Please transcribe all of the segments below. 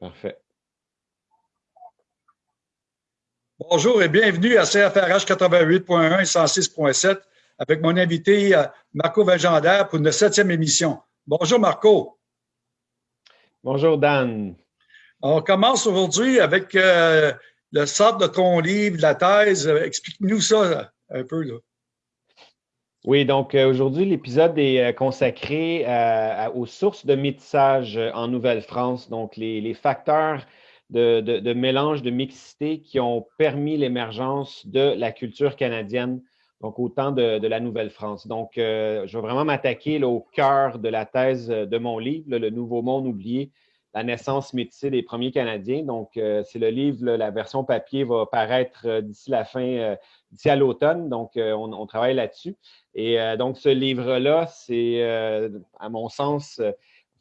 Parfait. Bonjour et bienvenue à CFRH 88.1 et 106.7 avec mon invité euh, Marco Valgendaire pour notre septième émission. Bonjour Marco. Bonjour Dan. On commence aujourd'hui avec euh, le sort de ton livre, la thèse. Explique-nous ça un peu. Là. Oui, donc euh, aujourd'hui, l'épisode est consacré aux sources de métissage en Nouvelle-France, donc les facteurs de, mélange, de mixité qui ont permis l'émergence de la culture canadienne, donc au temps de, la Nouvelle-France. Donc, euh, je vais vraiment m'attaquer au cœur de la thèse de mon livre, Le Nouveau Monde oublié, la naissance métissée des premiers Canadiens. Donc, euh, c'est le livre, la version papier va paraître euh, d'ici la fin, d'ici à l'automne. Donc, on, travaille là-dessus. Et donc, ce livre-là, c'est, à mon sens,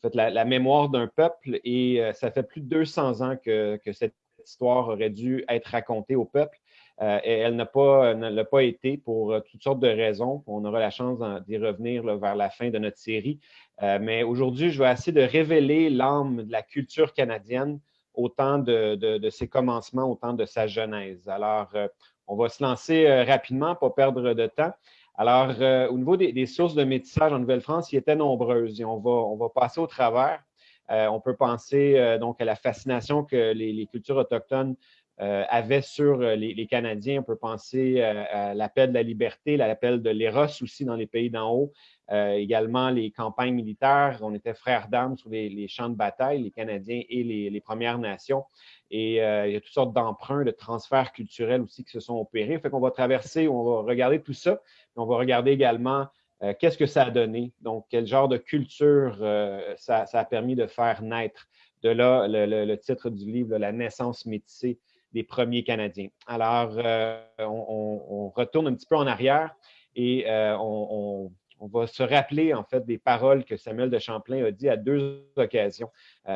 fait, la, mémoire d'un peuple et euh, ça fait plus de 200 ans que, cette histoire aurait dû être racontée au peuple. Euh, elle n'a pas, l'a pas été pour euh, toutes sortes de raisons. On aura la chance d'y revenir vers la fin de notre série. mais aujourd'hui, je vais essayer de révéler l'âme de la culture canadienne au temps de, de, ses commencements, au temps de sa genèse. Alors, on va se lancer rapidement, pas perdre de temps. Alors, euh, au niveau des, sources de métissage en Nouvelle-France, il était nombreuses et on va, on va passer au travers. Euh, on peut penser euh, donc à la fascination que les, cultures autochtones avaient sur les, Canadiens. On peut penser à l'appel de la liberté, l'appel de l'éros aussi dans les pays d'en haut. également les campagnes militaires. On était frères d'armes sur les, champs de bataille, les Canadiens et les, Premières Nations. Et il y a toutes sortes d'emprunts, de transferts culturels aussi qui se sont opérés. Fait qu'on va traverser, on va regarder tout ça. On va regarder également euh, qu'est-ce que ça a donné, donc quel genre de culture euh, ça, a permis de faire naître. De là, le, titre du livre, La naissance métissée des premiers Canadiens. Alors, euh, on, retourne un petit peu en arrière et on, va se rappeler en fait des paroles que Samuel de Champlain a dit à deux occasions,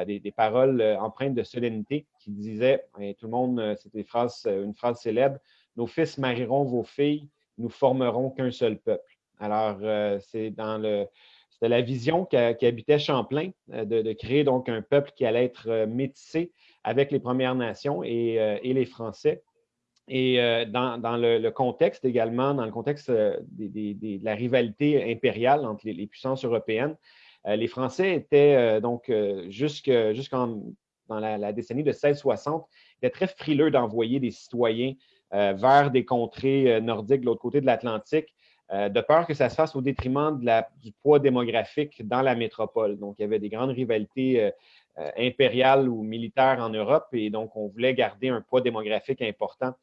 des, paroles empreintes de solennité qui disaient, tout le monde, c'était une phrase célèbre, Nos fils marieront vos filles nous formerons qu'un seul peuple. Alors, euh, c'est dans le. C'était la vision qui, habitait Champlain, euh, de, créer donc un peuple qui allait être euh, métissé avec les Premières Nations et, les Français. Et dans, le, contexte également, dans le contexte de la rivalité impériale entre les, puissances européennes, les Français étaient donc jusqu'en dans la, décennie de 1660, étaient très frileux d'envoyer des citoyens euh, vers des contrées euh, nordiques de l'autre côté de l'Atlantique, euh, de peur que ça se fasse au détriment du poids démographique dans la métropole. Donc, il y avait des grandes rivalités impériales ou militaires en Europe et donc on voulait garder un poids démographique important.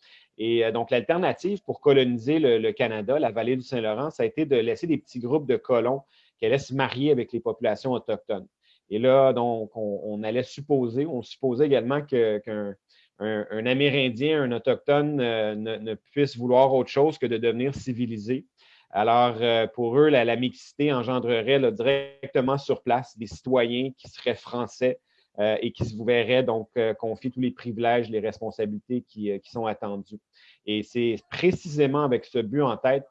Et donc, l'alternative pour coloniser le, Canada, la vallée du Saint-Laurent, ça a été de laisser des petits groupes de colons qui allaient se marier avec les populations autochtones. Et là, donc, on, allait supposer, on supposait également qu'un un, Amérindien, un Autochtone euh, ne, puisse vouloir autre chose que de devenir civilisé. Alors, euh, pour eux, la, mixité engendrerait directement sur place des citoyens qui seraient français euh, et qui se verraient donc confier tous les privilèges, les responsabilités qui, sont attendues. Et c'est précisément avec ce but en tête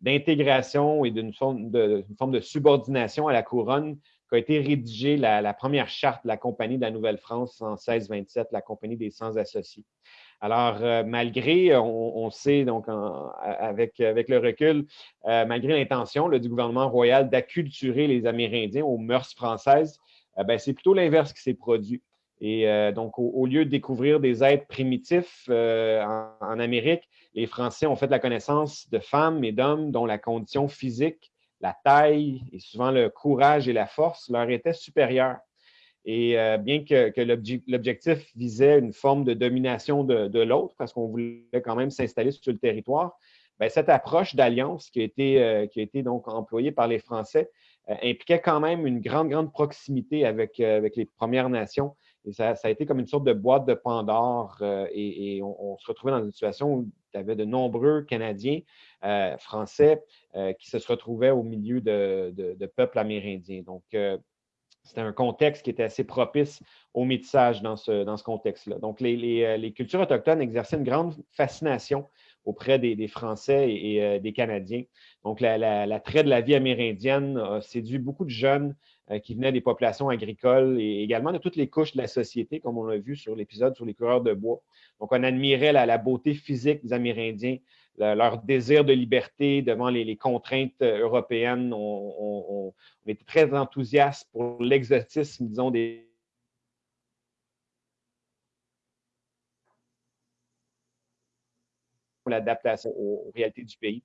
d'intégration et d'une forme de subordination à la couronne a été rédigée la, première charte de la Compagnie de la Nouvelle-France en 1627, la Compagnie des Sans-Associés. Alors, euh, malgré, on, sait donc avec, avec le recul, euh, malgré l'intention du gouvernement royal d'acculturer les Amérindiens aux mœurs françaises, euh, ben, c'est plutôt l'inverse qui s'est produit. Et donc, au, lieu de découvrir des êtres primitifs en, en, Amérique, les Français ont fait la connaissance de femmes et d'hommes dont la condition physique la taille et souvent le courage et la force leur étaient supérieurs. Et euh, bien que, l'objectif visait une forme de domination de, l'autre, parce qu'on voulait quand même s'installer sur le territoire, ben, cette approche d'alliance qui, a été, euh, qui a été donc employée par les Français euh, impliquait quand même une grande, grande proximité avec, avec les Premières Nations. Et ça, a été comme une sorte de boîte de Pandore. et, on, se retrouvait dans une situation où il y avait de nombreux Canadiens, Français, euh, qui se retrouvaient au milieu de, peuples amérindiens. Donc, euh, c'était un contexte qui était assez propice au métissage dans ce, dans ce contexte-là. Donc, les, euh, cultures autochtones exerçaient une grande fascination auprès des, Français et, des Canadiens. Donc, l'attrait la, de la vie amérindienne a séduit beaucoup de jeunes qui venaient des populations agricoles et également de toutes les couches de la société, comme on l'a vu sur l'épisode sur les coureurs de bois. Donc, on admirait la, beauté physique des Amérindiens, leur désir de liberté devant les, contraintes européennes. On, était très enthousiastes pour l'exotisme, disons, des, l'adaptation aux, réalités du pays.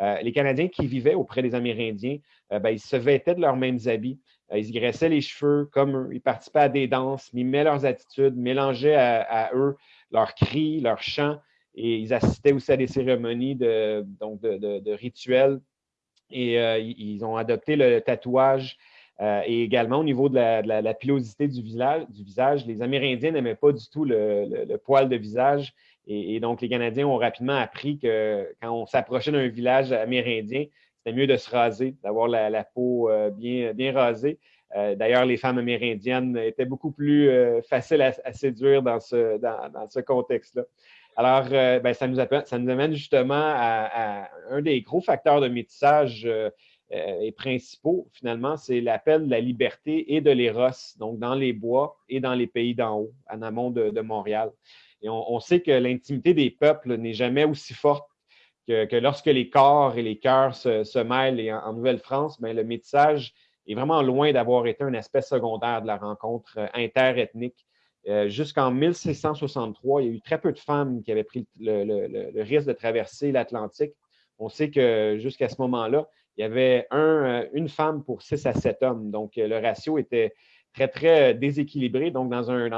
Euh, les Canadiens qui vivaient auprès des Amérindiens, euh, ben, ils se vêtaient de leurs mêmes habits. Euh, ils graissaient les cheveux comme eux. Ils participaient à des danses, mimaient leurs attitudes, mélangeaient à, eux leurs cris, leurs chants. Et ils assistaient aussi à des cérémonies de, donc de, rituels. Et ils ont adopté le tatouage et également, au niveau de la, pilosité du visage, les Amérindiens n'aimaient pas du tout le, poil de visage. Et, donc, les Canadiens ont rapidement appris que quand on s'approchait d'un village amérindien, c'était mieux de se raser, d'avoir la, peau euh, bien, rasée. Euh, d'ailleurs, les femmes amérindiennes étaient beaucoup plus euh, faciles à, séduire dans, ce contexte-là. Alors, ben, ça, nous amène justement à, un des gros facteurs de métissage et principaux, finalement, c'est l'appel de la liberté et de l'éros, donc dans les bois et dans les pays d'en haut, en amont de Montréal. Et on, sait que l'intimité des peuples n'est jamais aussi forte que, lorsque les corps et les cœurs se, mêlent. Et en, Nouvelle-France, ben, le métissage est vraiment loin d'avoir été un aspect secondaire de la rencontre euh, interethnique. Euh, jusqu'en 1663, il y a eu très peu de femmes qui avaient pris le, risque de traverser l'Atlantique. On sait que jusqu'à ce moment-là, il y avait euh, une femme pour six à sept hommes. Donc, le ratio était très, très déséquilibré. Donc, dans un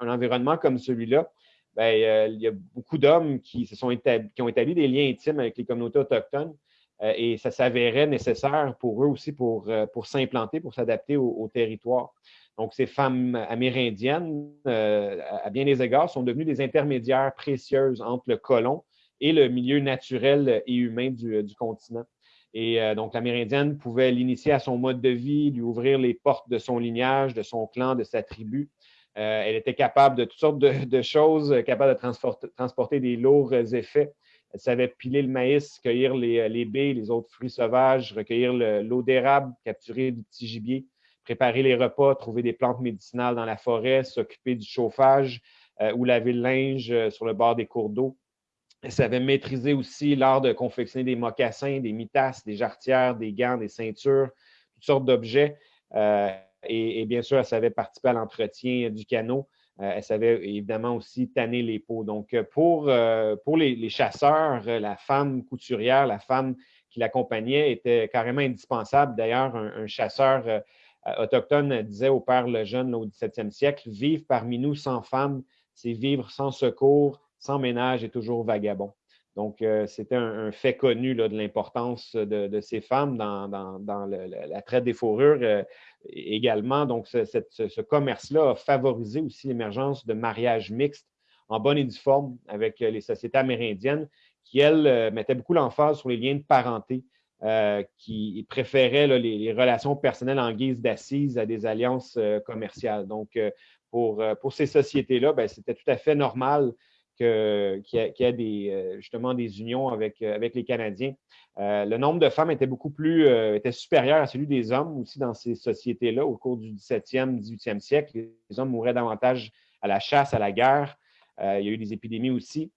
environnement comme celui-là, ben, euh, il y a beaucoup d'hommes qui, ont établi des liens intimes avec les communautés autochtones euh, et ça s'avérait nécessaire pour eux aussi euh, pour s'implanter, pour s'adapter au, territoire. Donc, ces femmes amérindiennes, à bien des égards, sont devenues des intermédiaires précieuses entre le colon et le milieu naturel et humain du, du continent. Et donc, l'Amérindienne pouvait l'initier à son mode de vie, lui ouvrir les portes de son lignage, de son clan, de sa tribu. Euh, elle était capable de toutes sortes de, choses, euh, capable de transporter, des lourds effets. Elle savait piler le maïs, cueillir les, euh, les baies, les autres fruits sauvages, recueillir l'eau d'érable, capturer du petit gibier, préparer les repas, trouver des plantes médicinales dans la forêt, s'occuper du chauffage ou laver le linge sur le bord des cours d'eau. Elle savait maîtriser aussi l'art de confectionner des mocassins, des mitasses, des jarretières, des gants, des ceintures, toutes sortes d'objets. Et, bien sûr, elle savait participer à l'entretien du canot. Euh, elle savait évidemment aussi tanner les peaux. Donc, euh, pour, euh, pour les, chasseurs, la femme couturière, la femme qui l'accompagnait était carrément indispensable. D'ailleurs, un, chasseur autochtone disait au père Lejeune au 17e siècle, Vivre parmi nous sans femme, c'est vivre sans secours, sans ménage et toujours vagabond. Donc, c'était un, fait connu de l'importance de, ces femmes dans, la traite des fourrures également, donc ce, commerce-là a favorisé aussi l'émergence de mariages mixtes en bonne et due forme avec euh, les sociétés amérindiennes qui, elles, euh, mettaient beaucoup l'emphase sur les liens de parenté, euh, qui préféraient les, relations personnelles en guise d'assises à des alliances commerciales. Donc, pour, pour ces sociétés-là, ben, c'était tout à fait normal qu'il y, ait des, justement des unions avec, avec les Canadiens. Euh, le nombre de femmes était beaucoup plus euh, était supérieur à celui des hommes aussi dans ces sociétés-là au cours du 17e, 18e siècle. Les hommes mouraient davantage à la chasse, à la guerre. Euh, il y a eu des épidémies aussi.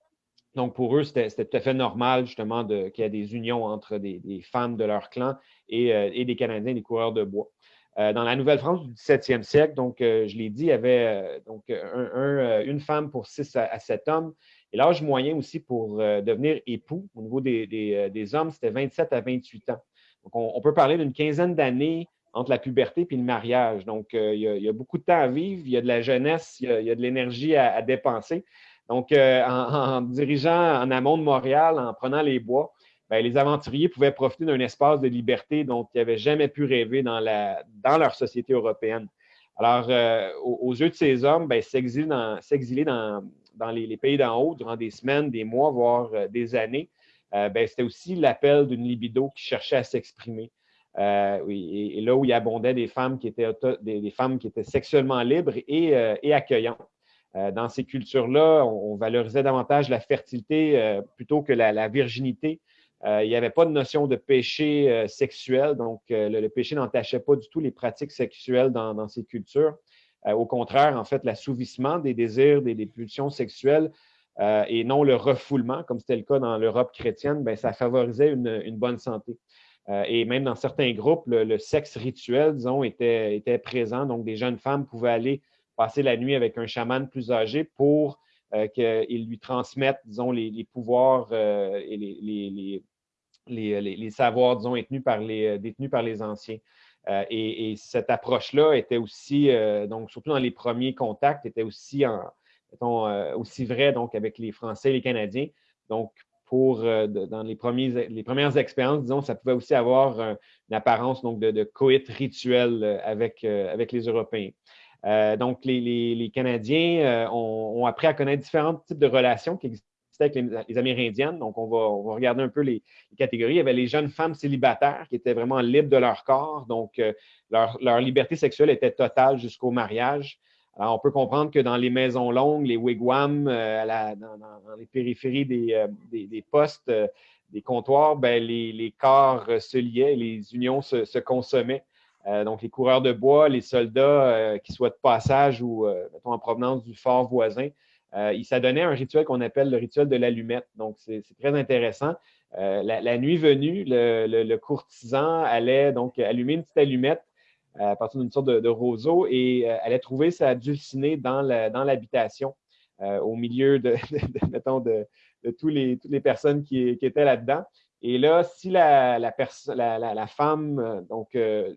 Donc, pour eux, c'était tout à fait normal, justement, qu'il y ait des unions entre des, femmes de leur clan et, des Canadiens, des coureurs de bois. dans la Nouvelle-France du 17e siècle, donc, je l'ai dit, il y avait donc, une femme pour six à sept hommes. Et l'âge moyen aussi pour euh, devenir époux au niveau des, euh, hommes, c'était 27 à 28 ans. Donc, on, peut parler d'une quinzaine d'années entre la puberté et le mariage. Donc, euh, il, y a, beaucoup de temps à vivre, il y a de la jeunesse, il y a, de l'énergie à, dépenser. Donc, en, dirigeant en amont de Montréal, en prenant les bois, ben, les aventuriers pouvaient profiter d'un espace de liberté dont ils n'avaient jamais pu rêver dans, leur société européenne. Alors, aux, yeux de ces hommes, ben, s'exiler dans, les, pays d'en haut durant des semaines, des mois, voire euh, des années, euh, ben, c'était aussi l'appel d'une libido qui cherchait à s'exprimer. Euh, et, là où il abondait des femmes qui étaient, des, femmes qui étaient sexuellement libres et, accueillantes. Dans ces cultures-là, on, valorisait davantage la fertilité plutôt que la, virginité. il n'y avait pas de notion de péché sexuel, donc le, péché n'entachait pas du tout les pratiques sexuelles dans, ces cultures. au contraire, en fait, l'assouvissement des désirs, des, pulsions sexuelles et non le refoulement, comme c'était le cas dans l'Europe chrétienne, ben, ça favorisait une bonne santé. Euh, et même dans certains groupes, le, sexe rituel, disons, était, était, présent. Donc, des jeunes femmes pouvaient aller passer la nuit avec un chaman plus âgé pour euh, qu'il lui transmette, disons, les, pouvoirs euh, et les, les, savoirs, disons, détenus par les, détenus par les anciens. Et, cette approche-là était aussi, donc surtout dans les premiers contacts, était aussi, en, aussi vrai donc, avec les Français et les Canadiens. Donc, pour, euh, dans les, premiers, les premières expériences, disons, ça pouvait aussi avoir une apparence donc, de, coït rituel euh, avec, euh, avec les Européens. Donc, les, Canadiens ont, appris à connaître différents types de relations qui existaient avec les, Amérindiennes. Donc, on va, regarder un peu les, catégories. Il y avait les jeunes femmes célibataires qui étaient vraiment libres de leur corps. Donc, leur, leur, liberté sexuelle était totale jusqu'au mariage. Alors, on peut comprendre que dans les maisons longues, les wigwams, euh, dans, les périphéries des, euh, postes, euh, des comptoirs, ben, les, corps se liaient, les unions se, consommaient. Donc, les coureurs de bois, les soldats qui soient de passage ou en provenance du fort voisin, ils s'adonnaient un rituel qu'on appelle le rituel de l'allumette. Donc, c'est très intéressant. La, nuit venue, le, courtisan allait donc allumer une petite allumette à partir d'une sorte de, roseau et euh, elle a trouvé sa dulcinée dans l'habitation, euh, au milieu de, mettons, de, tous les, toutes les personnes qui, étaient là-dedans. Et là, si la, la, femme, euh,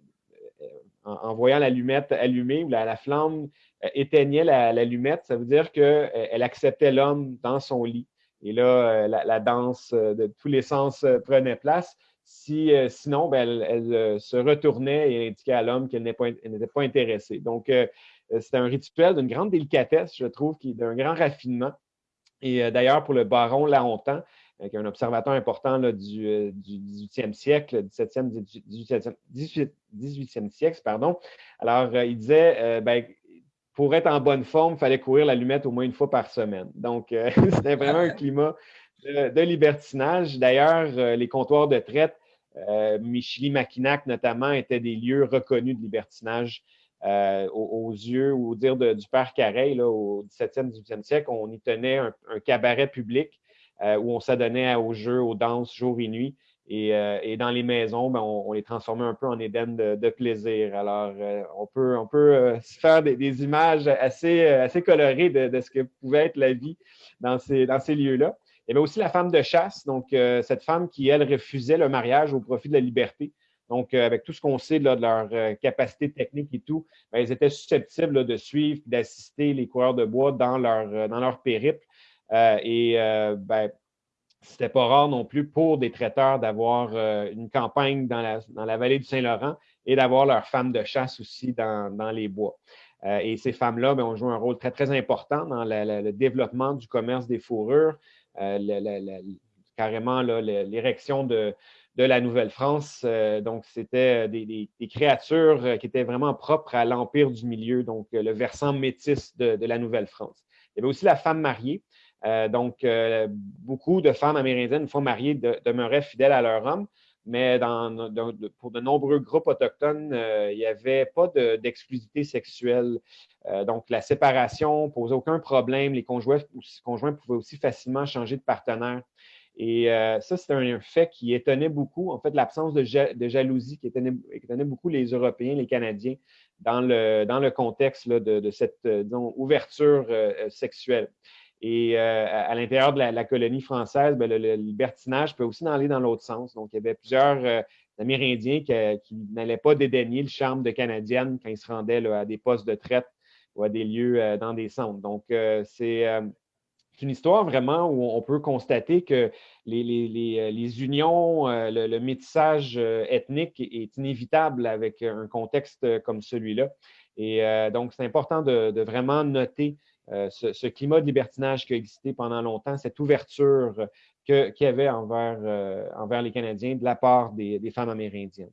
donc, en, voyant l'allumette allumée ou la, flamme éteignait l'allumette, ça veut dire qu'elle acceptait l'homme dans son lit. Et là, la, danse de tous les sens prenait place. Si, euh, sinon, ben, elle, euh, se retournait et indiquait à l'homme qu'elle n'était pas, intéressée. Donc, euh, c'était un rituel d'une grande délicatesse, je trouve, d'un grand raffinement. Et d'ailleurs, pour le baron Lahontan, qui est un observateur important du, 18e siècle, 17e, 18e, 18e siècle, pardon. Alors, il disait, ben, pour être en bonne forme, il fallait courir l'allumette au moins une fois par semaine. Donc, c'était vraiment un climat de, libertinage. D'ailleurs, les comptoirs de traite euh, Michili-Mackinac, notamment, étaient des lieux reconnus de libertinage euh, aux, yeux ou au dire du père Carré, au 17e, 18e siècle. On y tenait un, cabaret public euh, où on s'adonnait aux jeux, aux danses, jour et nuit. Et, dans les maisons, ben, on, les transformait un peu en Éden de, plaisir. Alors, on peut, on peut faire des, images assez, colorées de, ce que pouvait être la vie dans ces, lieux-là. Il y avait aussi la femme de chasse, donc euh, cette femme qui, elle, refusait le mariage au profit de la liberté. Donc, euh, avec tout ce qu'on sait de leur euh, capacité technique et tout, ben, elles étaient susceptibles de suivre d'assister les coureurs de bois dans leur périple. Et ben, c'était pas rare non plus pour des traiteurs d'avoir une campagne dans la, dans la, vallée du Saint-Laurent et d'avoir leur femme de chasse aussi dans, dans les bois. et ces femmes-là ben, ont joué un rôle très, très important dans le développement du commerce des fourrures, euh, carrément l'érection de, la Nouvelle-France. Euh, donc, c'était des, créatures qui étaient vraiment propres à l'Empire du Milieu, donc le versant métis de, la Nouvelle-France. Il y avait aussi la femme mariée. Euh, donc, beaucoup de femmes amérindiennes, une fois mariées, demeuraient fidèles à leur homme, mais pour de nombreux groupes autochtones, il n'y avait pas d'exclusivité sexuelle. Euh, donc, la séparation posait aucun problème. Les conjoints, pouvaient aussi facilement changer de partenaire. Et euh, ça, c'est un, fait qui étonnait beaucoup, en fait, l'absence de, jalousie qui étonnait, beaucoup les Européens, les Canadiens, dans le, contexte de, cette euh, ouverture sexuelle. Et à, l'intérieur de la, colonie française, ben, le, libertinage peut aussi aller dans l'autre sens. Donc, il y avait plusieurs Amérindiens qui, n'allaient pas dédaigner le charme de Canadienne quand ils se rendaient à des postes de traite ou à des lieux euh, dans des centres. Donc, euh, euh, c'est une histoire vraiment où on peut constater que les, unions, le, métissage ethnique est inévitable avec un contexte comme celui-là. Et donc, c'est important de, vraiment noter ce, climat de libertinage qui a existé pendant longtemps, cette ouverture qu'il y avait envers, envers les Canadiens de la part des, femmes amérindiennes.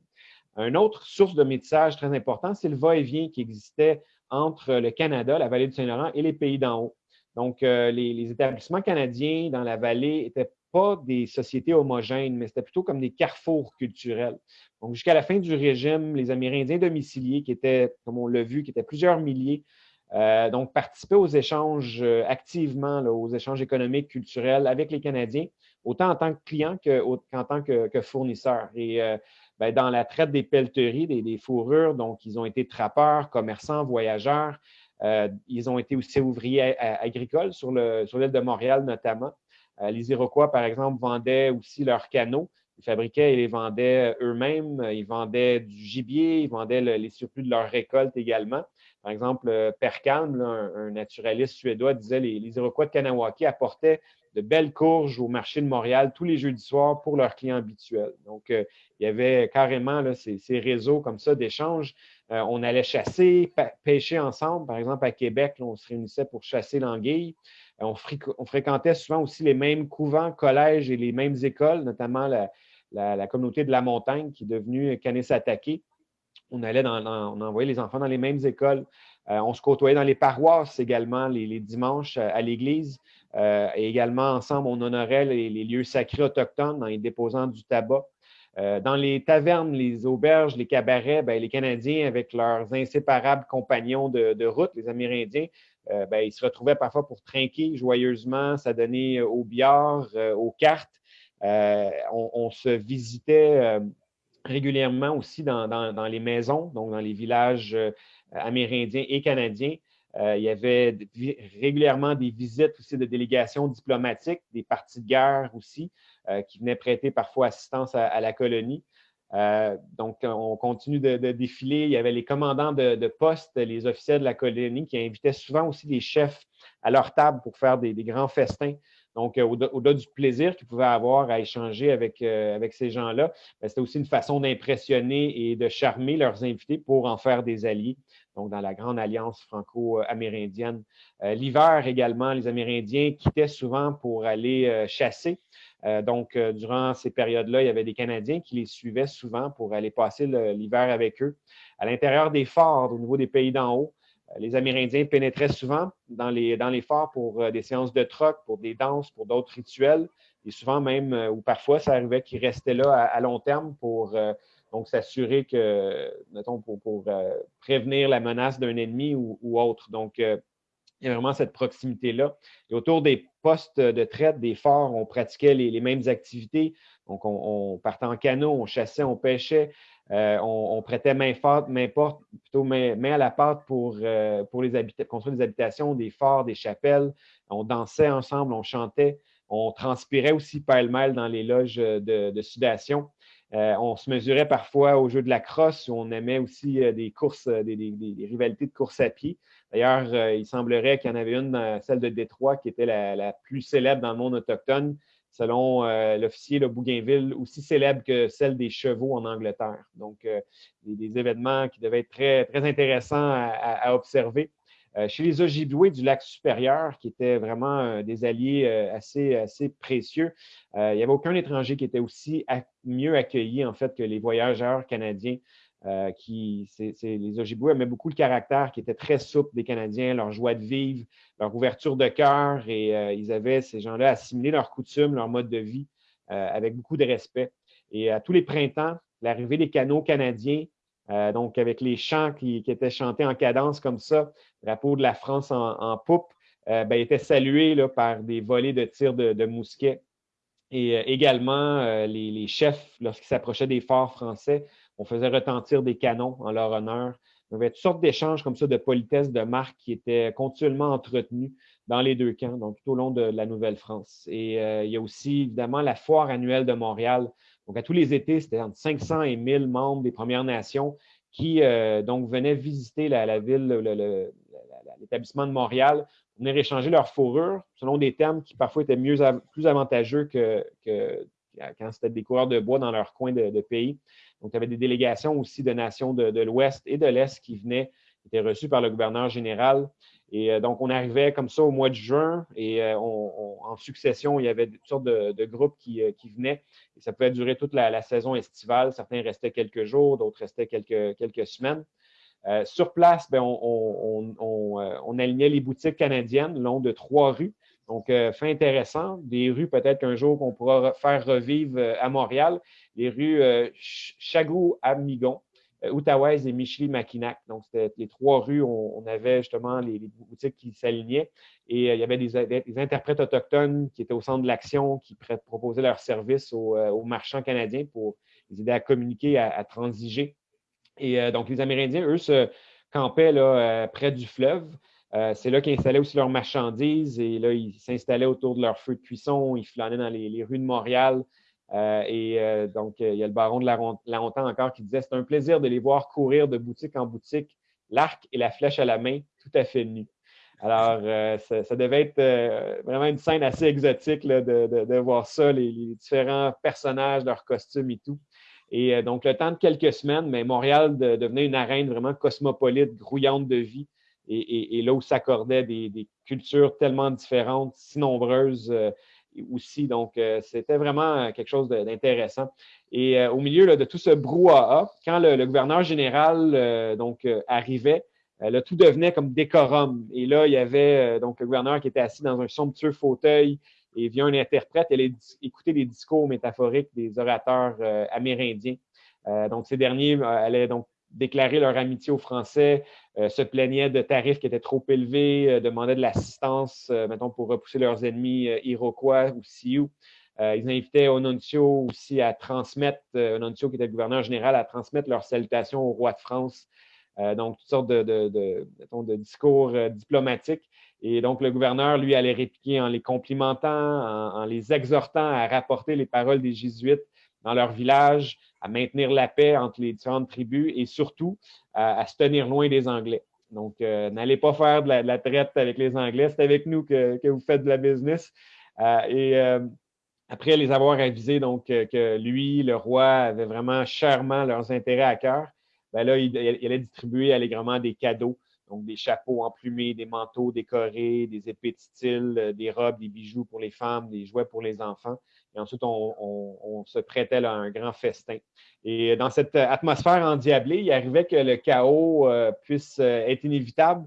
Une autre source de métissage très important, c'est le va-et-vient qui existait entre le Canada, la vallée du Saint-Laurent et les pays d'en haut. Donc, euh, les, établissements canadiens dans la vallée étaient pas des sociétés homogènes, mais c'était plutôt comme des carrefours culturels. Donc, jusqu'à la fin du régime, les Amérindiens domiciliés, qui étaient, comme on l'a vu, qui étaient plusieurs milliers, euh, donc participaient aux échanges euh, activement, aux échanges économiques, culturels avec les Canadiens, autant en tant que clients qu'en tant que, que fournisseurs. Et ben, dans la traite des pelleteries, des, fourrures, donc ils ont été trappeurs, commerçants, voyageurs. ils ont été aussi ouvriers agricoles sur l'île sur de Montréal notamment. Euh, les Iroquois, par exemple, vendaient aussi leurs canaux. Ils fabriquaient et les vendaient eux-mêmes. Ils vendaient du gibier, ils vendaient les surplus de leur récolte également. Par exemple, euh, Perkalm, un, naturaliste suédois, disait les, les Iroquois de Kanawaki apportaient de belles courges au marché de Montréal tous les jeudis soirs pour leurs clients habituels. Donc, euh, il y avait carrément ces, réseaux comme ça d'échanges. on allait chasser, pêcher ensemble. Par exemple, à Québec, on se réunissait pour chasser l'anguille. On, fréquentait souvent aussi les mêmes couvents, collèges et les mêmes écoles, notamment la, communauté de la montagne qui est devenue Kanesatake. On allait on envoyait les enfants dans les mêmes écoles. Euh, on se côtoyait dans les paroisses également les, dimanches à, l'église. Euh, et également, ensemble, on honorait les, lieux sacrés autochtones en y déposant du tabac. Euh, dans les tavernes, les auberges, les cabarets, ben, les Canadiens, avec leurs inséparables compagnons de route, les Amérindiens, euh, ben, ils se retrouvaient parfois pour trinquer joyeusement, s'adonner au billard, euh, aux cartes. Euh, on, se visitait régulièrement aussi dans, les maisons, donc dans les villages amérindiens et canadiens. il y avait régulièrement des visites aussi de délégations diplomatiques, des partis de guerre aussi, qui venaient prêter parfois assistance à la colonie. Euh, donc, on continue de, défiler. Il y avait les commandants de, poste, les officiers de la colonie qui invitaient souvent aussi des chefs à leur table pour faire des, grands festins. Donc, euh, au-delà du plaisir qu'ils pouvaient avoir à échanger avec, euh, ces gens-là, ben, c'était aussi une façon d'impressionner et de charmer leurs invités pour en faire des alliés. Donc, dans la grande alliance franco-amérindienne. L'hiver également, les Amérindiens quittaient souvent pour aller chasser. Euh, donc, euh, durant ces périodes-là, il y avait des Canadiens qui les suivaient souvent pour aller passer l'hiver avec eux. À l'intérieur des forts, au niveau des pays d'en haut, euh, les Amérindiens pénétraient souvent dans les, dans les forts pour des séances de troc, pour des danses, pour d'autres rituels. Et souvent même, ou parfois, ça arrivait qu'ils restaient là à, long terme pour donc s'assurer que, mettons, pour, prévenir la menace d'un ennemi ou, autre. Donc, il y a vraiment cette proximité-là. Et autour des postes de traite, des forts, on pratiquait les, mêmes activités. Donc, on, partait en canot, on chassait, on pêchait, euh, on, prêtait main forte, main porte, plutôt main, à la pâte pour, euh, pour les construire des habitations, des forts, des chapelles. On dansait ensemble, on chantait. On transpirait aussi pêle-mêle dans les loges de, sudation. Euh, on se mesurait parfois au jeu de la crosse, où on aimait aussi des courses, des, des, rivalités de course à pied. D'ailleurs, euh, il semblerait qu'il y en avait une, celle de Détroit, qui était la, plus célèbre dans le monde autochtone, selon euh, l'officier de Bougainville, aussi célèbre que celle des chevaux en Angleterre. Donc, euh, des, événements qui devaient être très, très intéressants à, observer. chez les Ojibwés du lac supérieur, qui étaient vraiment des alliés assez, assez précieux, il n'y avait aucun étranger qui était aussi mieux accueilli, en fait, que les voyageurs canadiens euh, qui, les Ojibwe aimaient beaucoup le caractère qui était très souple des Canadiens, leur joie de vivre, leur ouverture de cœur, et euh, ils avaient, ces gens-là, assimilé leurs coutumes, leur mode de vie euh, avec beaucoup de respect. Et à tous les printemps, l'arrivée des canaux canadiens, donc avec les chants qui, étaient chantés en cadence comme ça, drapeau de la France en, poupe, ben, était salué là, par des volées de tirs de, mousquets. Et également, les, les, chefs, lorsqu'ils s'approchaient des forts français, on faisait retentir des canons en leur honneur. Il y avait toutes sortes d'échanges comme ça de politesse, de marque qui étaient continuellement entretenus dans les deux camps, donc tout au long de la Nouvelle-France. Et euh, il y a aussi évidemment la foire annuelle de Montréal. Donc à tous les étés, c'était entre 500 et 1000 membres des Premières Nations qui euh, donc venaient visiter la, ville, l'établissement de Montréal, pour venir échanger leurs fourrures selon des termes qui parfois étaient plus avantageux que, quand c'était des coureurs de bois dans leur coin de pays. Donc, il y avait des délégations aussi de nations de, l'Ouest et de l'Est qui venaient, qui étaient reçues par le gouverneur général. Et euh, donc, on arrivait comme ça au mois de juin et euh, en succession, il y avait toutes sortes de, groupes euh, qui, venaient. Et ça pouvait durer toute la, saison estivale. Certains restaient quelques jours, d'autres restaient quelques, quelques semaines. sur place, ben, on, on, alignait les boutiques canadiennes long de trois rues Donc, fait intéressant. Des rues peut-être qu'un jour qu'on pourra faire revivre à Montréal, les rues Chagou-Amigon, Outaouais et Micheli-Mackinac. Donc, c'était les trois rues où on avait justement les, boutiques qui s'alignaient. Et il y avait des, interprètes autochtones qui étaient au centre de l'action, qui proposaient leurs services aux, marchands canadiens pour les aider à communiquer, à transiger et euh, donc, les Amérindiens, eux, se campaient là, euh, près du fleuve. Euh, c'est là qu'ils installaient aussi leurs marchandises et là, ils s'installaient autour de leur feu de cuisson. Ils flânaient dans les, rues de Montréal. et donc, il y a le baron de la, Hontan encore qui disait C'est un plaisir de les voir courir de boutique en boutique, l'arc et la flèche à la main, tout à fait nus. Alors, ça, devait être vraiment une scène assez exotique de, voir ça, les, les, différents personnages, leurs costumes et tout. Et euh, donc, le temps de quelques semaines, mais Montréal devenait une arène vraiment cosmopolite, grouillante de vie, et, là où s'accordaient des, cultures tellement différentes, si nombreuses euh, aussi. Donc, euh, c'était vraiment quelque chose d'intéressant. Et au milieu de tout ce brouhaha, quand le, gouverneur général donc arrivait, là, tout devenait comme décorum. Et là, il y avait donc le gouverneur qui était assis dans un somptueux fauteuil et via un interprète, elle écouter les discours métaphoriques des orateurs euh, amérindiens. Euh, donc, ces derniers euh, allaient donc déclarer leur amitié aux Français, se plaignaient de tarifs qui étaient trop élevés, demandaient de l'assistance, mettons, pour repousser leurs ennemis iroquois ou sioux. ils invitaient Ononcio aussi à transmettre, Ononcio qui était le gouverneur général, à transmettre leurs salutations au roi de France. donc, toutes sortes de, de discours diplomatiques. Et donc, le gouverneur, lui, allait répliquer en les complimentant, en, les exhortant à rapporter les paroles des Jésuites dans leur village, à maintenir la paix entre les différentes tribus et surtout à, se tenir loin des Anglais. Donc, euh, n'allez pas faire de la, traite avec les Anglais, c'est avec nous que, vous faites de la business. Euh, et euh, après les avoir avisés donc, que lui, le roi, avait vraiment chèrement leurs intérêts à cœur, ben là, il, il allait distribuer allègrement des cadeaux donc, des chapeaux emplumés, des manteaux décorés, des épées de style, euh, des robes, des bijoux pour les femmes, des jouets pour les enfants. Et ensuite, on, se prêtait à un grand festin. Et dans cette atmosphère endiablée, il arrivait que le chaos euh, puisse euh, être inévitable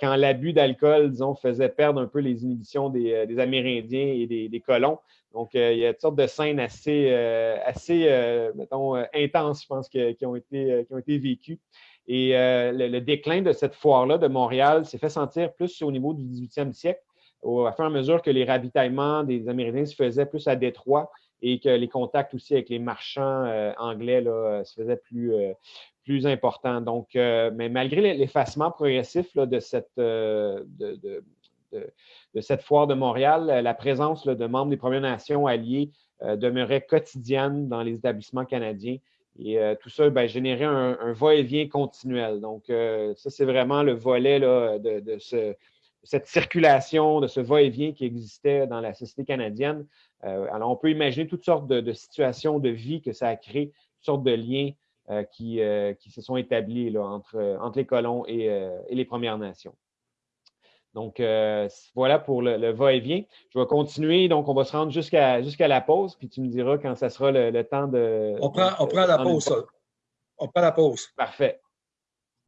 quand l'abus d'alcool, disons, faisait perdre un peu les inhibitions des, Amérindiens et des, colons. Donc, il y a toutes sortes de scènes assez, assez mettons, intenses, je pense, qui ont été vécues. Et euh, le, déclin de cette foire-là de Montréal s'est fait sentir plus au niveau du 18e siècle, au, à fur et à mesure que les ravitaillements des Amérindiens se faisaient plus à Détroit et que les contacts aussi avec les marchands euh, anglais là, se faisaient plus, euh, plus importants. Donc, mais malgré l'effacement progressif de, cette, de, de, de, cette foire de Montréal, la présence de membres des Premières Nations alliées demeurait quotidienne dans les établissements canadiens. Et euh, tout ça ben, générait un, va-et-vient continuel. Donc, euh, ça, c'est vraiment le volet de, cette circulation, de ce va-et-vient qui existait dans la société canadienne. Euh, alors, on peut imaginer toutes sortes de, situations de vie que ça a créé, toutes sortes de liens qui, se sont établis entre, les colons et les Premières Nations. Donc, euh, voilà pour le, va-et-vient. Je vais continuer. Donc, on va se rendre jusqu'à jusqu'à la pause, puis tu me diras quand ça sera le, temps de. On prend, on prend la pause. On prend la pause. Parfait.